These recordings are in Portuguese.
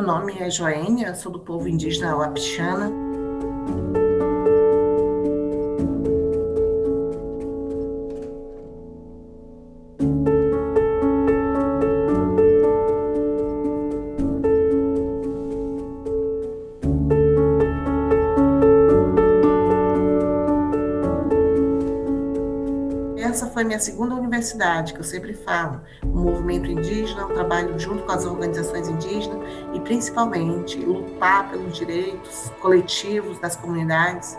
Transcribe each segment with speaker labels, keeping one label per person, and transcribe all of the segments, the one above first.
Speaker 1: nome é Joênia, sou do povo indígena Wapixana. essa foi minha segunda universidade, que eu sempre falo, o movimento indígena, um trabalho junto com as organizações indígenas principalmente lutar pelos direitos coletivos das comunidades.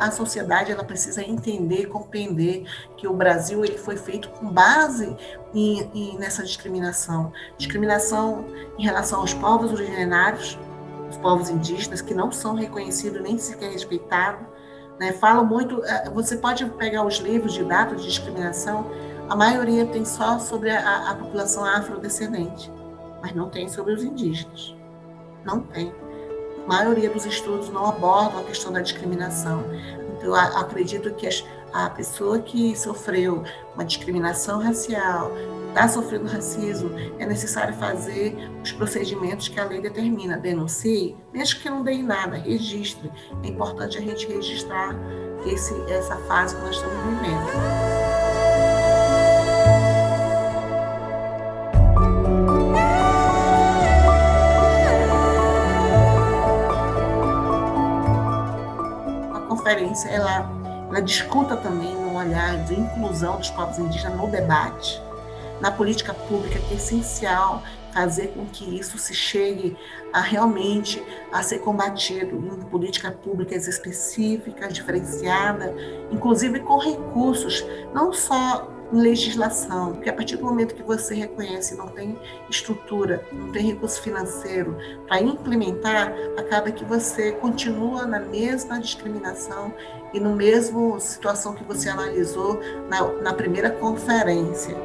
Speaker 1: A sociedade ela precisa entender, compreender que o Brasil ele foi feito com base em, em, nessa discriminação, discriminação em relação aos povos originários, os povos indígenas que não são reconhecidos nem sequer respeitados. Né? Falo muito, eh, você pode pegar os livros de dados de discriminação, a maioria tem só sobre a, a população afrodescendente, mas não tem sobre os indígenas. Não tem. Maioria dos estudos não abordam a questão da discriminação. Então, acredito que a pessoa que sofreu uma discriminação racial, está sofrendo racismo, é necessário fazer os procedimentos que a lei determina. Denuncie, mesmo que não dê nada, registre. É importante a gente registrar esse, essa fase que nós estamos vivendo. Conferência ela, ela discuta também no olhar de inclusão dos povos indígenas no debate, na política pública, que é essencial fazer com que isso se chegue a realmente a ser combatido em políticas públicas específicas, diferenciadas, inclusive com recursos, não só legislação, porque a partir do momento que você reconhece não tem estrutura, não tem recurso financeiro para implementar, acaba que você continua na mesma discriminação e no mesmo situação que você analisou na, na primeira conferência.